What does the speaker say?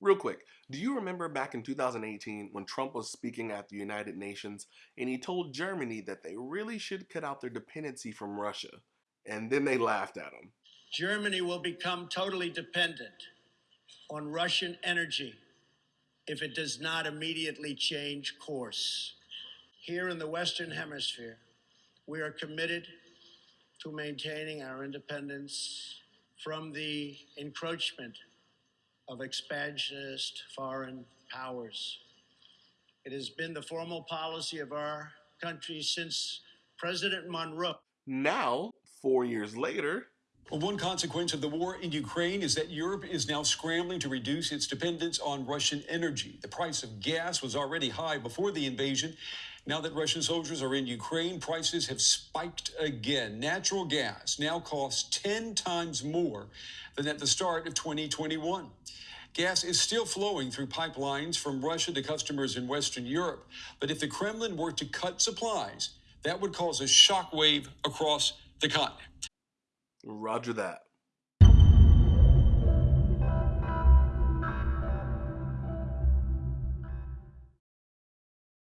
Real quick, do you remember back in 2018 when Trump was speaking at the United Nations and he told Germany that they really should cut out their dependency from Russia? And then they laughed at him. Germany will become totally dependent on Russian energy if it does not immediately change course. Here in the Western Hemisphere, we are committed to maintaining our independence from the encroachment of expansionist foreign powers. It has been the formal policy of our country since President Monroe. Now, four years later, one consequence of the war in Ukraine is that Europe is now scrambling to reduce its dependence on Russian energy. The price of gas was already high before the invasion. Now that Russian soldiers are in Ukraine, prices have spiked again. Natural gas now costs 10 times more than at the start of 2021. Gas is still flowing through pipelines from Russia to customers in Western Europe. But if the Kremlin were to cut supplies, that would cause a shockwave across the continent. Roger that.